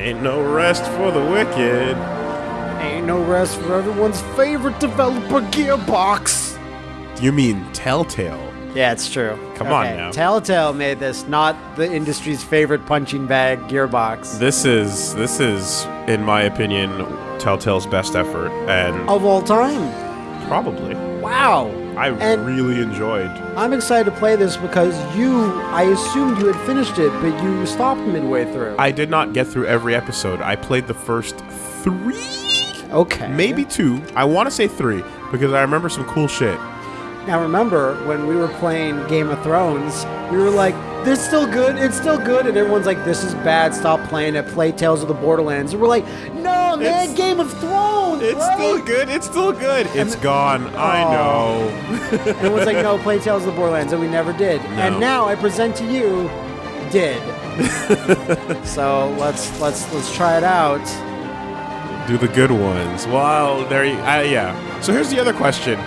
Ain't no rest for the wicked. Ain't no rest for everyone's favorite developer, Gearbox. You mean Telltale? Yeah, it's true. Come on now. Telltale made this, not the industry's favorite punching bag, Gearbox. This is this is, in my opinion, Telltale's best effort, and of all time. probably Wow. I And- really enjoyed. I'm excited to play this because you, I assumed you had finished it, but you stopped midway through. I did not get through every episode. I played the first three, okay. maybe two. I want to say three because I remember some cool shit. Now remember when we were playing Game of Thrones, we were like, "This is still good. It's still good," and everyone's like, "This is bad. Stop playing it. Play Tales of the Borderlands." And we're like, "No, man, It's- Game of Thrones. It's right?" still good. It's still good. It's gone. I Oh. know. And everyone's like, "No, play Tales of the Borderlands," and we never did. And now I present to you, did. so let's let's let's try it out. Do the good ones. Well, there. You, uh, yeah. So here's the other question.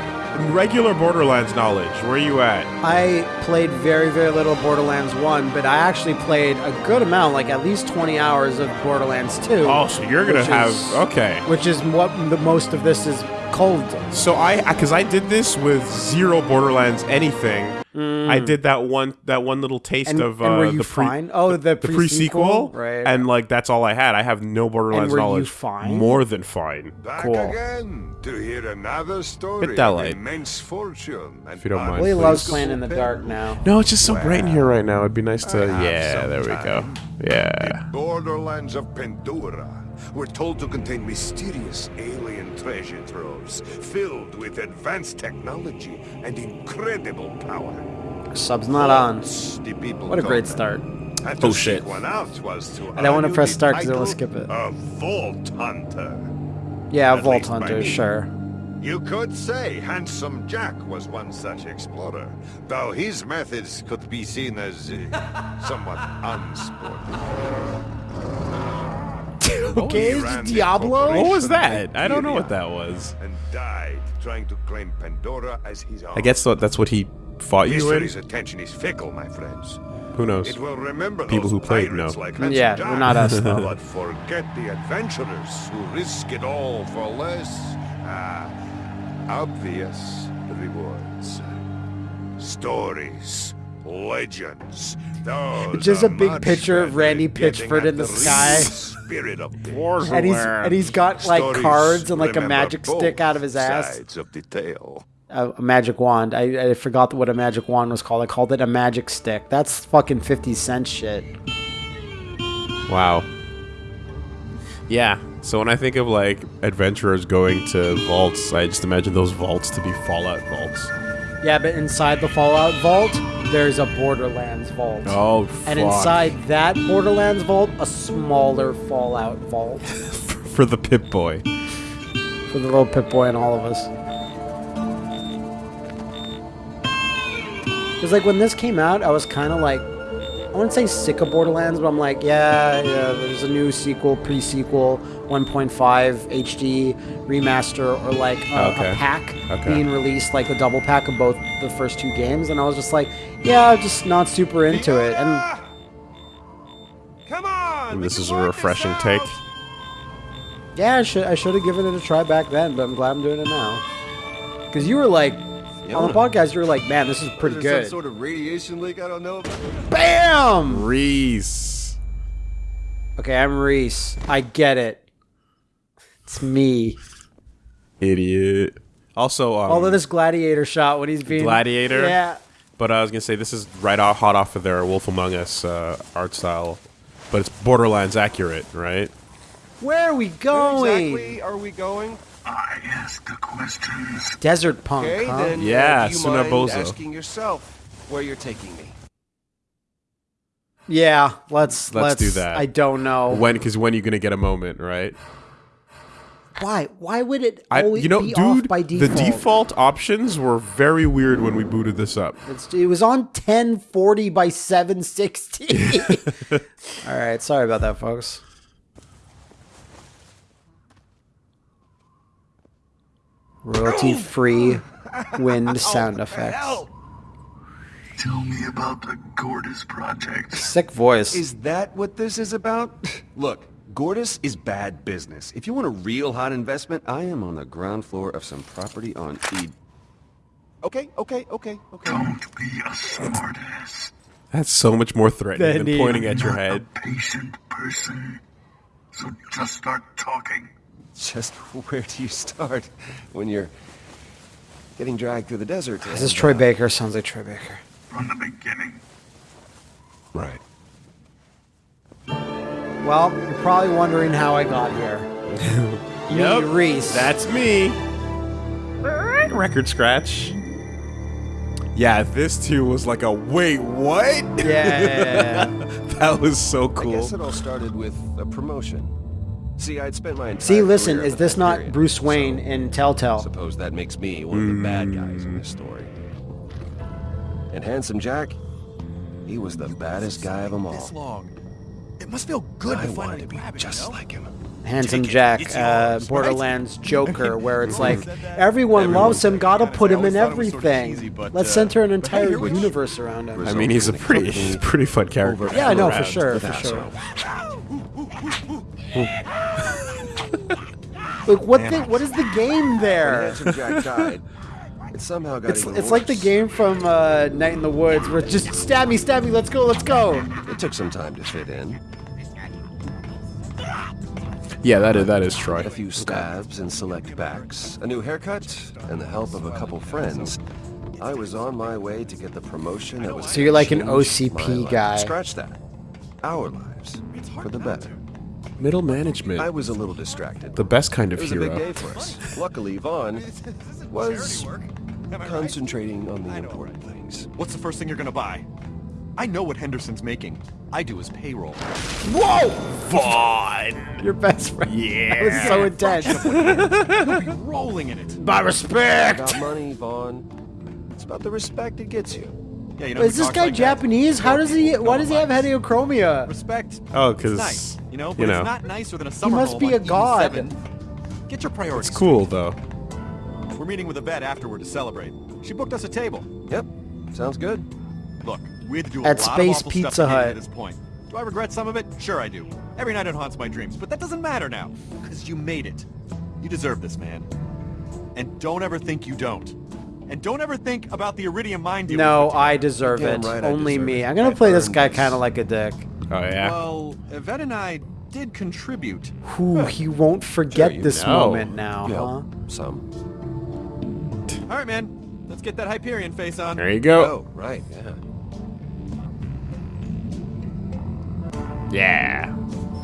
Regular Borderlands knowledge. Where are you at? I played very, very little Borderlands 1, but I actually played a good amount, like at least 20 hours of Borderlands 2. Oh, so you're gonna have is- okay. Which is what the most of this is called. So I, because I did this with zero Borderlands anything. I did that one, that one little taste Mm. And, of uh, were you the pre, fine? Oh, the, the pre-sequel, Right. and like that's all I had. I have no Borderlands were you knowledge. fine? More than fine. Back Cool. again to hear another story Hit that of light. immense fortune. and If you don't mind, Willie please. loves playing in the dark now. No, it's just so bright in here right now. It'd be nice to. Yeah, there we go. time. Yeah. Borderlands of Pandora were told to contain mysterious alien treasure troves filled with advanced technology and incredible power. Sub's not on. The people What a great start. And Oh, shit. seek one out was to I don't wanna press start because I wanna skip it. A Vault Hunter. Yeah, At Vault Hunter, sure. You could say Handsome Jack was one such explorer, though his methods could be seen as uh, somewhat unsporting. Okay, He is ran it the Diablo? What was that? I don't know what that was. And died trying to claim Pandora as his own. I guess that's what he fought you in. History's attention is fickle, my friends. Who knows? It will remember People who played pirates know. Like Yeah, Jack, they're not us, though. But forget the adventurers who risk it all for less. Ah, obvious rewards. Stories, legends. Those Just a big picture of Randy Pitchford in the real sky. Spirit of things. And he's and he's got like Stories cards and like a magic stick out of his ass. Sides of the tale. A, a magic wand. I, I forgot what a magic wand was called. I called it a magic stick. That's fucking fifty cent shit. Wow. Yeah. So when I think of like adventurers going to vaults, I just imagine those vaults to be Fallout vaults. Yeah, but inside the Fallout vault, there's a Borderlands vault. Oh, And inside that Borderlands vault, a smaller Fallout vault for the Pip Boy. for the little Pip Boy and all of us. Because like when this came out, I was kind of like, I wouldn't say sick of Borderlands, but I'm like, yeah, yeah. There's a new sequel, pre-sequel, 1.5 HD remaster, or like a, Okay. a pack Okay. being released, like a double pack of both the first two games, and I was just like, yeah, just not super into it. And Come on! And this is a refreshing take. Yeah, I should I should have given it a try back then, but I'm glad I'm doing it now. Because you were like on the podcast, you were like, "Man, this is pretty Is good." some sort of radiation leak I don't know about? Bam! Rhys. Okay, I'm Rhys. I get it. It's me. Idiot. Also, um, Although this gladiator shot when he's being Gladiator? Yeah. but I was gonna say this is right out hot off of their Wolf Among Us uh, art style, but it's Borderlands accurate, right? Where are we Where going? exactly are we going? I ask the questions. Desert punk, Okay, huh? then. uh, Yeah, do you mind Sunabouzu. asking yourself where you're taking me. Yeah, let's, Let's do that. I don't know When? Because when are you gonna get a moment, right? Why. Why would it I, always you know, be off dude, by the default? default options were very weird when we booted this up. It's, it was on 1040 by 760. All right, sorry about that, folks. Royalty free wind sound effects. Tell me about the Gortys project. Sick voice. Is that what this is about? Look, Gortys is bad business. If you want a real hot investment, I am on the ground floor of some property on E. Okay, okay, okay, okay. Don't be a smartass. That's so much more threatening than Benny. pointing at your Not head. a patient person. So just start talking. Just where do you start when you're getting dragged through the desert? Ah, this is and, Troy Baker. Sounds like Troy Baker. From the beginning. Right. Well, you're probably wondering how I got here. Me, Rhys. That's me. Record scratch. Yeah, this too was like a wait, what? yeah. that was so cool. I cool. guess it all started with a promotion. See, I'd spent my entire See, listen, is this not Hyperion, Bruce Wayne so in Telltale? Suppose that makes me one of the bad guys in this story. Mm. And Handsome Jack, he was the baddest guy of them all. This long. It must feel good I to wanted finally to be grab it, just you know? like him. Handsome Take it. Jack, It's uh, yours, right? Borderlands Joker, where it's like everyone Everyone loves him, said gotta that. put him in always thought it was sorta everything. cheesy, but, Let's uh, center an but hey, entire you're universe around him. I mean, he's a pretty, he's a pretty fun character. Yeah, I know for sure, for sure. all. Like, what the, what is the game there? Handsome Jack died, it somehow got It's, even it's like the game from uh, Night in the Woods, where it's just stab me, stab me, let's go, let's go. It took some time to fit in. Yeah, that is that is Troy. A few stabs and select backs, a new haircut, and the help of a couple friends. I was on my way to get the promotion that was So you're like an OCP guy. Scratch that. Our lives for the better. Middle management, I was a little distracted. the best kind It of was a big hero. day for us. Luckily, Vaughn was concentrating on the important things. What's the first thing you're gonna buy? I know what Henderson's making. I do his payroll. Whoa! Vaughn! Your best friend. Yeah. That was so intense. You'll be rolling in it. My respect. About money, Vaughn. It's about the respect it gets you. Yeah, you know. Is who this guy like that? Japanese? How does he? people Why does he have heterochromia? Respect. Oh, It's 'cause, nice, you know, but you know. it's not nicer than a summer must be a god. E7. Get your priorities. It's cool though. We're meeting with Yvette afterward to celebrate. She booked us a table. Yep, sounds good. Look, we had to do a At lot Space of awful Pizza stuff to get Hut. to this point. Do I regret some of it? Sure I do. Every night it haunts my dreams, but that doesn't matter now, because you made it. You deserve this, man. And don't ever think you don't. And don't ever think about the Iridium mine deal. No, I deserve Damn it. right Only deserve me. it. I'm gonna I play this guy kind of like a dick. Oh yeah. Well, Yvette and I did contribute. Ooh, he won't forget Sure this know. moment now, Yeah, huh? some. All right, man. Let's get that Hyperion face on. there you go. Oh, right, yeah. Yeah.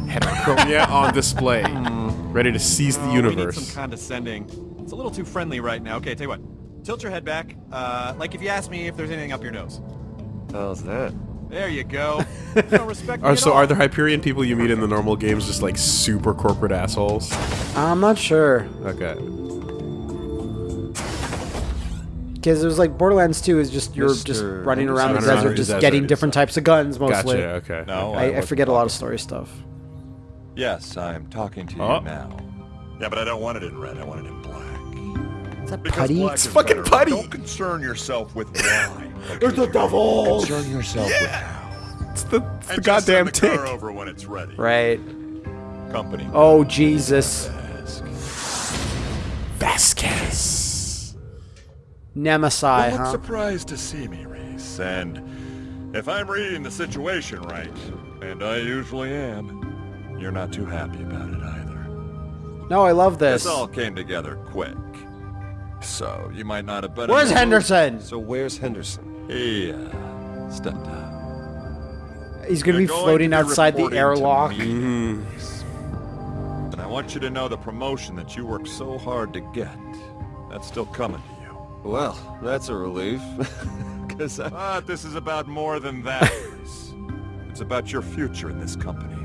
Heterochromia on display, ready to seize the Oh, We need some condescending. It's a little too friendly right now. Okay, tell you what. Tilt your head back. Uh, like if you ask me if there's anything up your nose. How's that? There you go. You don't respect me Are, at so all. are the Hyperion people you meet in the normal games just like super corporate assholes? I'm not sure. Okay. Because it was like Borderlands 2 is just you're just Mr. running around the Running around desert, the just desert. getting different types of guns mostly. Gotcha. Okay. No, okay. I, I forget a lot of story stuff. Yes, I'm talking to you Oh. now. Yeah, but I don't want it in red. I want it in black. Is that Because putty? black It's is fucking better. putty. Don't concern yourself with why. There's the devil! Concern yourself with how. It's the, it's the And just goddamn send the tick. car over when it's ready. Right. Company. Oh, Jesus. Ask. Vasquez. Nemesis, Don't look surprised to see me, Rhys. And if I'm reading the situation right, and I usually am, you're not too happy about it either. No, I love this. This all came together quick. So you might not have been. Where's Henderson? So where's Henderson? He uh, stepped out. He's gonna You're be going floating to be outside the airlock. Mm-hmm. And I want you to know the promotion that you worked so hard to get, that's still coming to you. Well, that's a relief. Because I... But this is about more than that. It's about your future in this company.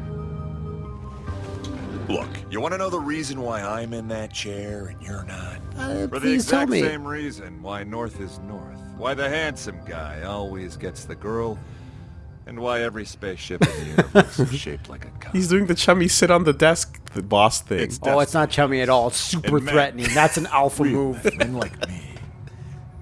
Look, you want to know the reason why I'm in that chair and you're not? Uh, For the exact same reason why North is North. Why the handsome guy always gets the girl. And why every spaceship in the universe is shaped like a cup. He's doing the chummy sit on the desk, the boss thing. It's Oh, it's not chummy at all. It's super And men- threatening. That's an alpha move. men like me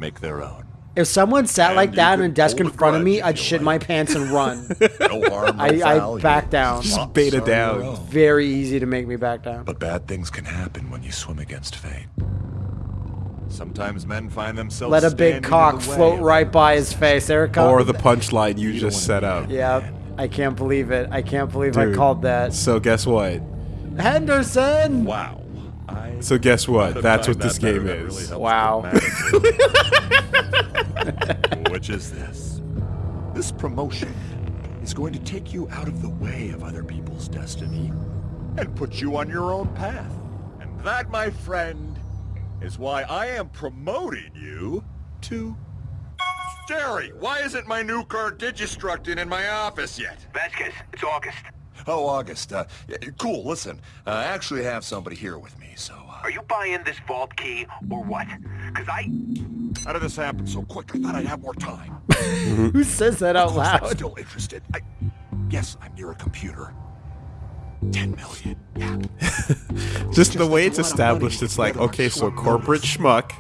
make their own. If someone sat And like you that on a desk in front of me, I'd shit like. my pants and run. No harm, no I- I back down. Just thoughts beta down. Very easy to make me back down. But bad things can happen when you swim against fate. Sometimes men find themselves Let a big cock float right by his face. There it comes. Or the punchline you just set up. Yeah, I can't believe it. I can't believe I called that. So guess what? Henderson! Wow. I So guess what? That's what this that game That is. really Wow. Which is this? This promotion is going to take you out of the way of other people's destiny and put you on your own path. And that, my friend, is why I am promoting you to... Jerry, why isn't my new car Digistructed in my office yet? Vasquez, it's August. Oh, August. Uh, cool, listen. Uh, I actually have somebody here with me, so... Uh, Are you buying this vault key or what? Cause I... how did this happen so quick? I thought I'd have more time. Who says that out Of course, I'm loud? still interested. I... Yes, I'm near a computer. 10 million. Yeah. Just the way it's a lot of established, it's like, okay, so corporate notice. schmuck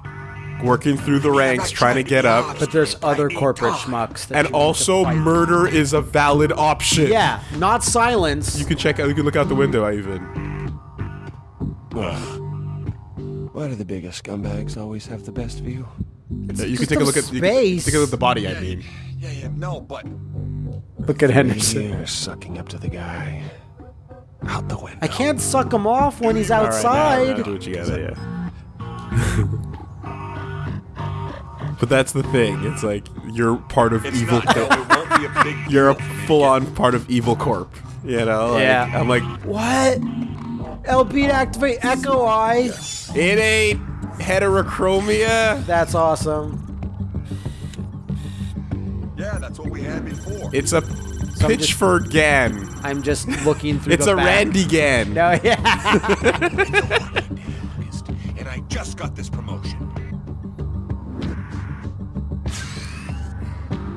working through the ranks, trying to get up, But there's other corporate schmucks. That and you need to also murder is a valid option. Yeah, not silence. You can check out. You can look out the window. Even. Why do the biggest scumbags always have the best view? Yeah, you can take a look at. You can space. take a look at the body. I mean. Yeah, yeah, no, but... Look at Henderson. You're sucking up to the guy. Out the window. I can't suck him off when he's All right, now- outside. now do what you gotta. Yeah. but that's the thing. It's like you're part of It's evil. not, no, Corp. it won't be a big You're a deal for me to full-on part of evil corp. You know. Like, Yeah. I'm like, What? LP to activate Echo Eye. it ain't heterochromia. That's awesome. Yeah, that's what we had before. It's a I'm just- Pitchford Gan. I'm just looking through It's the a back. Randy Gan. No, yeah. And I just got this promotion.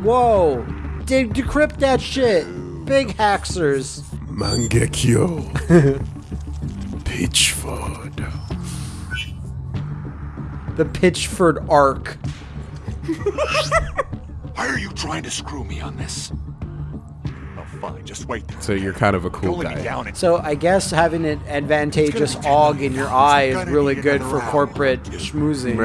Whoa. De- decrypt that shit. Big haxers. Mangekyo. Pitchford. The Pitchford arc. Why are you trying to screw me on this? Oh, fine, just wait there. So you're kind of a cool Don't let me guy. down and So I guess having an advantageous AUG in your eye is really good for corporate schmoozing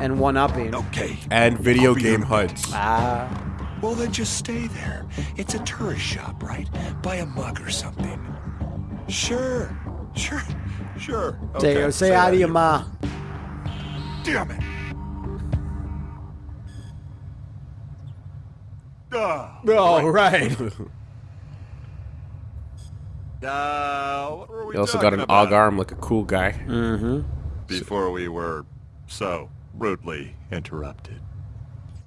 and one-upping. Okay. And video game your HUDs. Ah. Well, then just stay there. It's a tourist shop, right? Buy a mug or something. Sure. Sure. Sure. Say, Okay, say hi to your ma. Damn it. Ah. Oh, right. Uh, what were we He also got an about AUG arm like a cool guy. Before we were so rudely interrupted.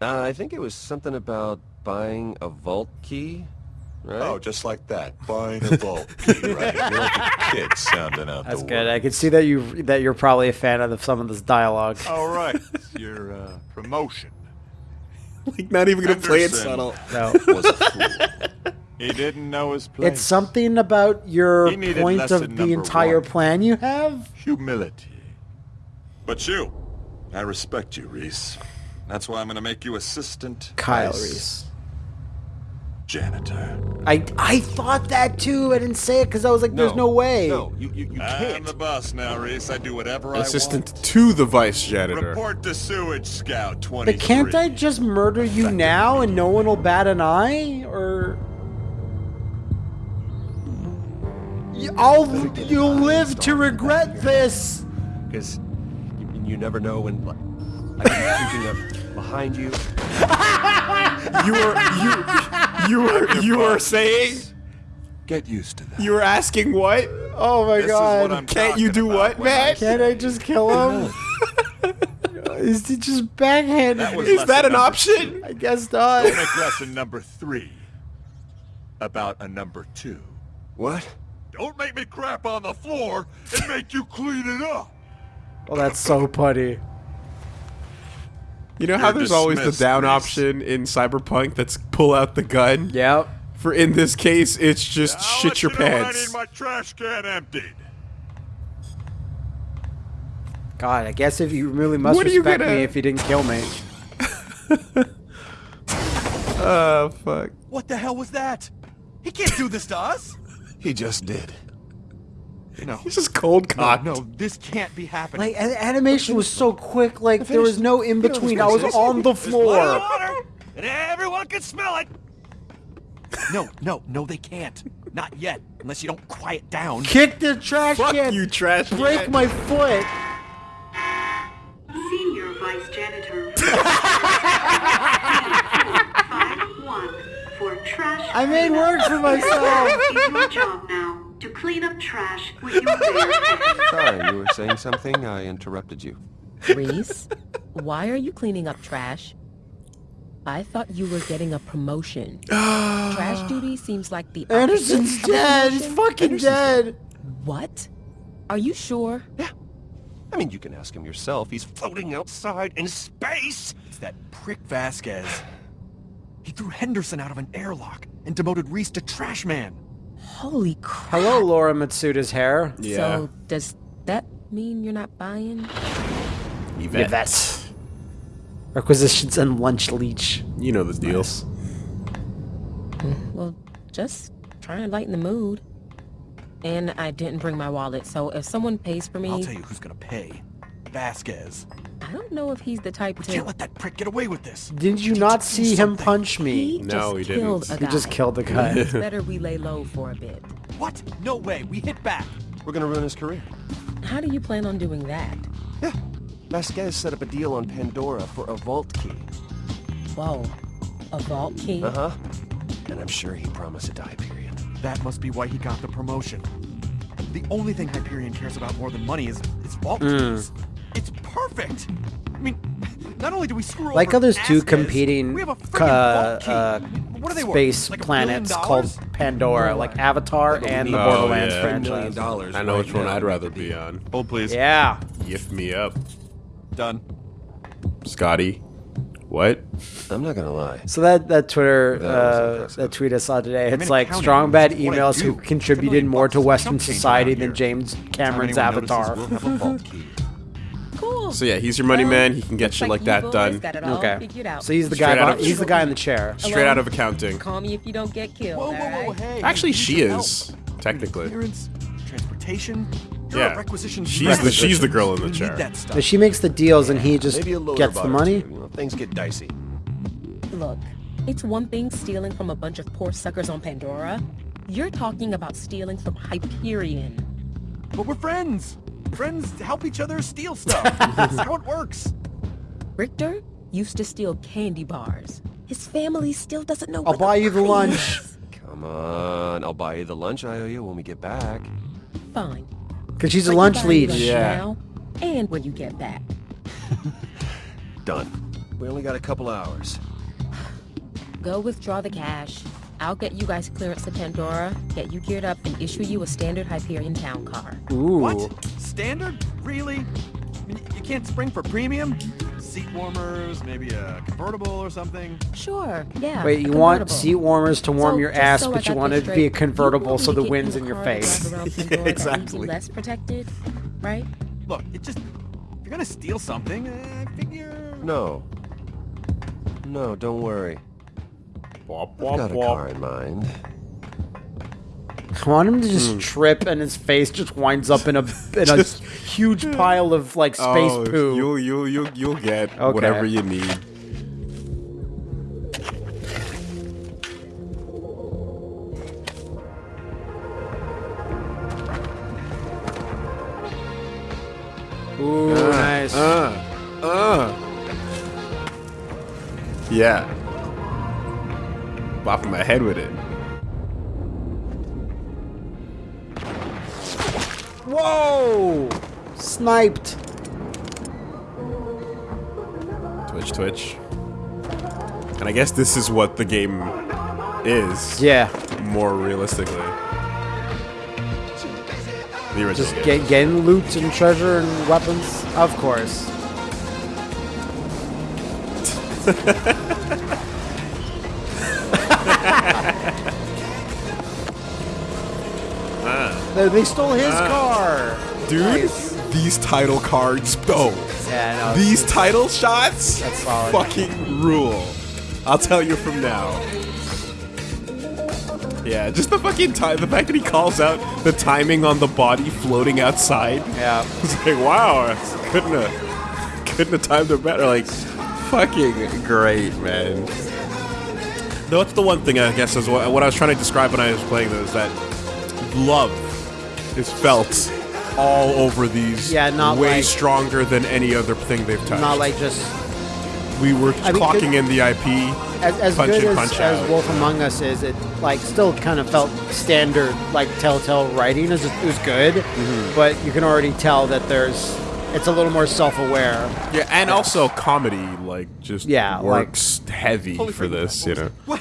Uh, I think it was something about buying a vault key, right? Oh, just like that. Buying a vault key, right? You're like a kid sounding out That's the good. I can see that you that you're probably a fan of some of this dialogue. All right. It's your uh, promotion. Like not even gonna play it Henderson. subtle. No. Was a fool. He didn't know his place. It's something about your point of the entire one. plan you have. humility. But you, I respect you, Rhys. That's why I'm gonna make you assistant Kyle vice Reese. janitor. I I thought that too. I didn't say it because I was like, "There's no way." No, you, you, you I'm the boss now, Rhys. I do whatever Assistant I to the vice janitor. Report to Sewage Scout 23. But can't I just murder you now and no one will bat an eye? Or You- I'll you'll live to regret this. Because you, you never know when. like, I could be creeping up behind you. You were you you were you were saying Get used to that. you were asking what? Oh my This is what god! I'm Can't you do about what, when I man? say- Can't I just kill him? Is he just backhanded? That was me? Is that an number option? I guess not. Don't make lesson number three about a number two. What? Don't make me crap on the floor and make you clean it up. Oh, that's so putty. You know how You're there's always the down Reese. option in Cyberpunk that's pull out the gun? Yep. For in this case, it's just I'll shit let your you know when I pants. need my trash can emptied. God, I guess if you really must What respect gonna- me if you didn't kill me. Oh fuck. What the hell was that? He can't do this to us! He just did. No. He's just cold No, cocked. no, this can't be happening. Like a- animation was so quick, like there was no in between. I was on the the floor. water, and everyone can smell it. No, no, no, they can't. Not yet, unless you don't quiet down. Kick the trash Fuck can. you, trash Break can. my foot. Trash. I made work for myself. It's your job now to clean up trash with your bare hands. Sorry, you were saying something? I interrupted you. Rhys, why are you cleaning up trash? I thought you were getting a promotion. trash duty seems like the opposite Henderson's dead. He's promotion. fucking dead. What? Are you sure? Yeah. I mean, you can ask him yourself. He's floating outside in space. It's that prick Vasquez. He threw Henderson out of an airlock and demoted Rhys to trash man. Holy crap. Hello, Laura Matsuda's hair. Yeah. So, does that mean you're not buying? Yvette. Yvette. Requisitions and lunch leech. You know the deals. Well, just trying to lighten the mood. And I didn't bring my wallet, so if someone pays for me, I'll tell you who's gonna pay. Vasquez. I don't know if he's the type We to. can't let that prick get away with this. Did you Need not to do see him punch me? He No, he didn't. killed a He guy. just killed the guy. It's better we lay low for a bit. What? No way. We hit back. We're gonna ruin his career. How do you plan on doing that? Yeah. Vasquez set up a deal on Pandora for a vault key. Whoa, a vault key? Uh-huh. And I'm sure he promised it to Hyperion. That must be why he got the promotion. The only thing Hyperion cares about more than money is, is vault keys. It's perfect. I mean, not only do we screw Like over others two competing we have a uh, uh, what are they space Like planets billion called dollars? Pandora, like Avatar and the Oh, Borderlands yeah. Million franchise. dollars. I know right which one. I'd rather be on. Hold please. Yeah. Gift me up. Done. Scotty. What? I'm not gonna lie. So that that Twitter That uh, that tweet I saw today, I'm it's like strong bad it's what I emails who contributed more to Western chump change society around than here. James Time Cameron's anyone notices, Avatar. Oh. So yeah, he's your money Well, man. He can get looks shit like like that done. Got it all Okay. So he's the Straight guy. out of- he's the guy in the chair. Straight out of accounting. Call me if you don't get killed. Whoa, whoa, whoa, hey. Actually, she is help. technically. Clearance, transportation. You're Yeah. a requisitions She's the she's the girl in the chair. that. But she makes the deals and he just Maybe a loader gets the money. two, things get dicey. Look, it's one thing stealing from a bunch of poor suckers on Pandora. You're talking about stealing from Hyperion. But we're friends. Friends help each other steal stuff. That's how it works. Richter used to steal candy bars. His family still doesn't know. I'll what buy a you the lunch. is. Come on, I'll buy you the lunch I owe you when we get back. Fine. Because she's a But you lunch buy me leech. lunch Yeah. Now, and when you get back. Done. We only got a couple hours. Go withdraw the cash. I'll get you guys clearance to Pandora, get you geared up, and issue you a standard Hyperion town car. Ooh. What? Standard? Really? I mean, you can't spring for premium? Seat warmers, maybe a convertible or something? Sure, yeah. Wait, you want seat warmers to warm So, your ass, so I but you got want it to be a convertible so the wind's in your face. drive around Pandora that leaves you exactly. less protected, right? Look, it just... If you're gonna steal something, eh, I figure... No. No, don't worry. Wop, I've wop, got a car in mind. I want him to just trip and his face just winds up in a in a huge pile of like space oh, poo. You'll you'll you'll you'll get Okay. whatever you need. Ooh, nice. Uh, uh. Yeah. Bopping my head with it. Whoa! Sniped. Twitch, twitch. And I guess this is what the game is. Yeah, More realistically. The original just get, getting loot and treasure and weapons. Of course. They, they stole his uh, car. Dude, these title cards. Oh, Yeah, no. These title shots fucking rule. I'll tell you from now. Yeah, just the fucking time. The fact that he calls out the timing on the body floating outside. Yeah. It's like, wow, couldn't have, couldn't have timed it better. Like, fucking great, man. No, that's the one thing I guess is what, what I was trying to describe when I was playing this. That love is felt all over these. Yeah, not way like- stronger than any other thing they've touched. Not like just we were I clocking good- in the IP. as, as punch good in, as, punch as out. Wolf Among Us is. It like still kind of felt standard, like Telltale writing. It was, just, it was good, Mm-hmm. but you can already tell that there's it's a little more self-aware. Yeah, and also comedy, like just Yeah, like- works heavy for this, you know. What?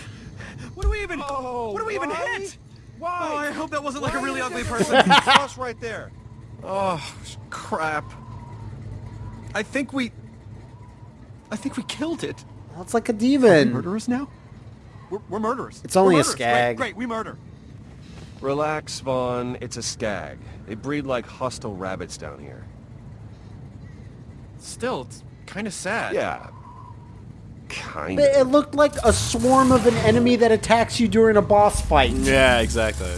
What do we even? what do we even hit? Why? Oh, I hope that wasn't like a really ugly person. Cross right there. oh, crap. I think we. I think we killed it. Well, it's like a demon. Murderers now? We're, we're murderers. It's only We're a murderers. skag. Great, great, we murder. Relax, Vaughn. It's a skag. They breed like hostile rabbits down here. Still, it's kind of sad. Yeah. Kind But of. It looked like a swarm of an enemy that attacks you during a boss fight. Yeah, exactly.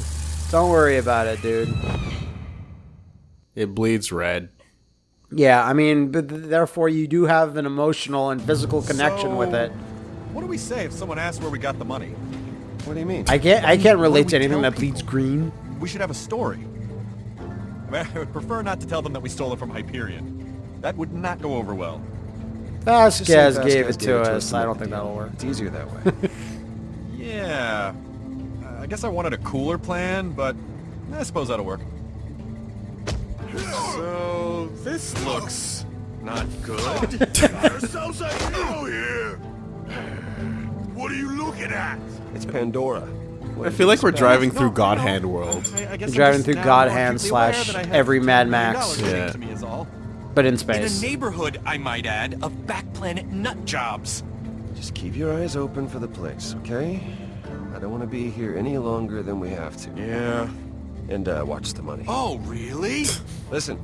Don't worry about it, dude. It bleeds red. Yeah, I mean, but th- therefore you do have an emotional and physical connection with it. What do we say if someone asks where we got the money? What do you mean? I can't, I can't relate to anything that bleeds green. We should have a story. I, mean, I would prefer not to tell them that we stole it from Hyperion. That would not go over well. Vasquez Just say gave Vasquez it to us. to I don't think that'll work. It's easier that way. Yeah. I guess I wanted a cooler plan, but I suppose that'll work. So, this looks not good. Ourselves a hero here! What are you looking at? it's Pandora. I feel like we're driving No, through no, God no. Hand World. I, I guess You're driving through now God Hand slash that I have every Mad Max. Yeah. to me is all. But in space. In a neighborhood, I might add, of back planet nut jobs. Just keep your eyes open for the place, okay? I don't want to be here any longer than we have to. Yeah. And uh, watch the money. Oh, really? Listen,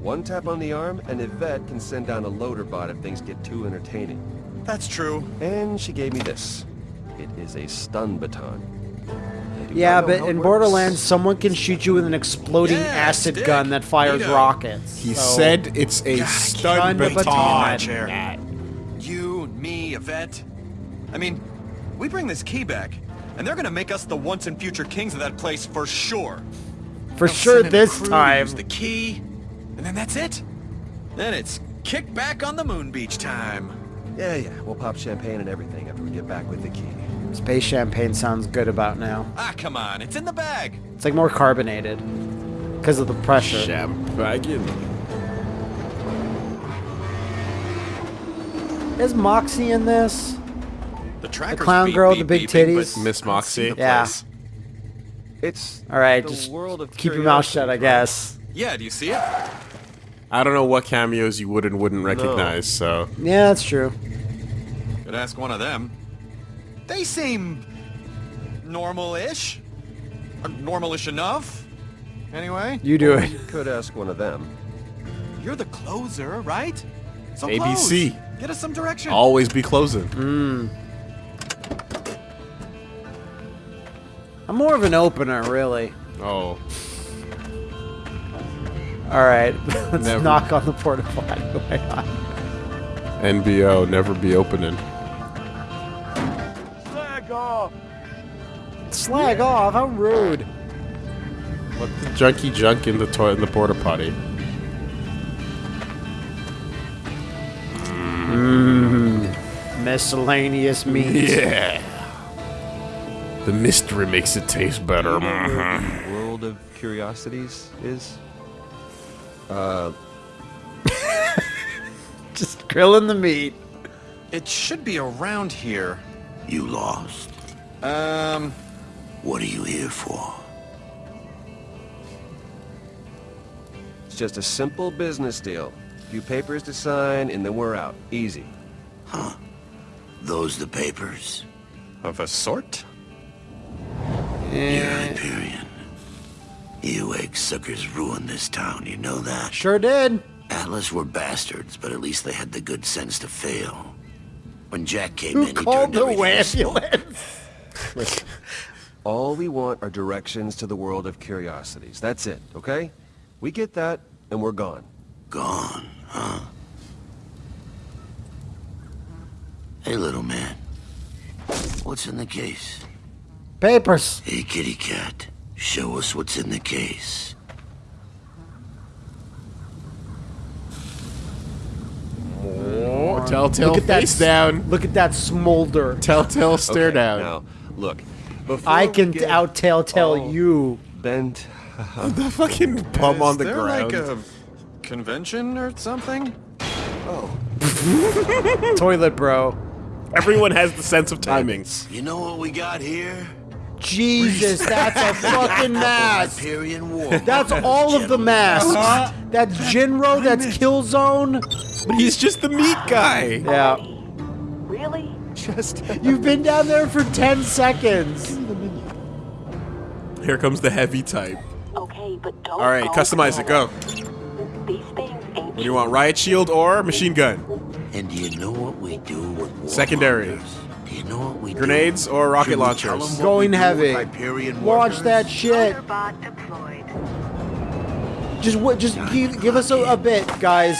one tap on the arm, and Yvette can send down a loader bot if things get too entertaining. That's true. And she gave me this. It is a stun baton. Yeah, but how it in works. Borderlands, someone can shoot you with an exploding Yeah, acid stick. gun that fires Neato. rockets. He so- said it's a God, stun stun baton. baton. chair. You, me, Yvette. I mean, we bring this key back, and they're gonna make us the once and future kings of that place for sure. For They'll sure send in a this crew to time. Use the key, and then that's it. Then it's kick back on the moon beach time. Yeah, yeah. We'll pop champagne and everything after we get back with the key. Space champagne sounds good about now. Ah, come on, it's in the bag. It's like more carbonated because of the pressure. Champagne. Is Moxxi in this? The trackers clown beep, girl with beep, the big beeping, titties? Miss I Moxxi? Yeah. It's All right, just world of keep your mouth shut, I guess. Yeah, do you see it? I don't know what cameos you would and wouldn't recognize, so Yeah, that's true. Could ask one of them. They seem normal-ish. Uh, normal-ish enough. Anyway, You do it. You could ask one of them. you're the closer, right? So ABC. close. Get us some direction. always be closing. Hmm. I'm more of an opener, really. Oh, All right, let's Never. knock on the porta potty. Why not? NBO, never be opening. Slag off! Slag yeah. off, how rude. Let the junkie junk in the toilet in the porta potty. Mmm, Miscellaneous meat. Yeah. The mystery makes it taste better. The world of curiosities is. Uh, Just grilling the meat. It should be around here. You lost. Um, What are you here for? it's just a simple business deal. A Few papers to sign, and then we're out. Easy. Huh. Those the papers? of a sort. You're Hyperion. You egg suckers ruined this town, you know that? Sure did. Atlas were bastards, but at least they had the good sense to fail. When Jack came Who in, he called turned the everything to ambulance? All we want are directions to the world of curiosities. That's it, okay? We get that, and we're gone. Gone, huh? Hey, little man. What's in the case? Papers. Hey, kitty cat. Show us what's in the case. Oh, telltale Look at that face s- down. Look at that smolder. Telltale stare Okay, down. Now, look. Before I can get out tell tell you. Bent. the fucking bum on the there ground. like a convention or something? Oh. Toilet bro. Everyone has the sense of timing. You know what we got here? Jesus, that's a fucking mask. That's all of the masks. That's Jinro, that's Killzone. But he's just the meat guy. Yeah. Really? Just. You've been down there for 10 seconds. Here comes the heavy type. Okay, but don't. All right, customize it. Go. These things. What do you want? Riot shield or machine gun? And do you know what we do with Secondary. mongers? Do you know what we Grenades do? or rocket Should launchers? tell 'em what Going we do with heavy. Hyperion Watch that shit. Motorbot deployed. Just wait, just give, give us a, a bit, guys.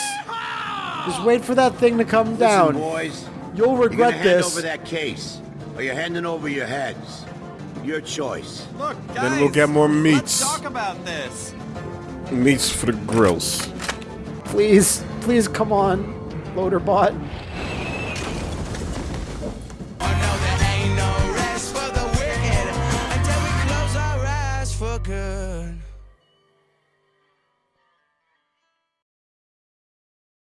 Just wait for that thing to come down. boys. You'll You're regret hand this. over that case, or you're handing over your heads. Your choice. Look, guys, Then we'll get more meats. Let's talk about this. Meats for the grills. Please, please come on, Loaderbot. for